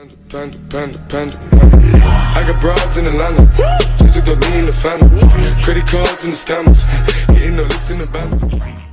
Panda, panda, panda, panda. I got broads in Atlanta. Just took the lean in the family. Credit cards and the scammers. Hitting the licks in the banner.